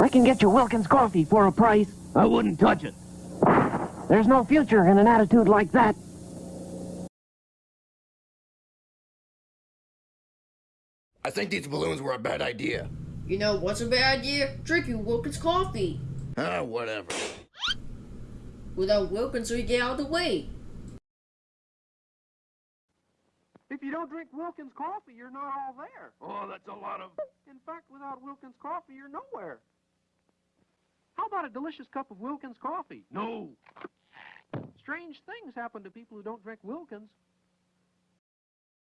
I can get you Wilkins coffee for a price. I wouldn't touch it. There's no future in an attitude like that. I think these balloons were a bad idea. You know what's a bad idea? Drinking Wilkins coffee. Ah, whatever. Without Wilkins, we get out of the way. If you don't drink Wilkins coffee, you're not all there. Oh, that's a lot of... In fact, without Wilkins coffee, you're nowhere. About a delicious cup of Wilkins coffee? No. Strange things happen to people who don't drink Wilkins.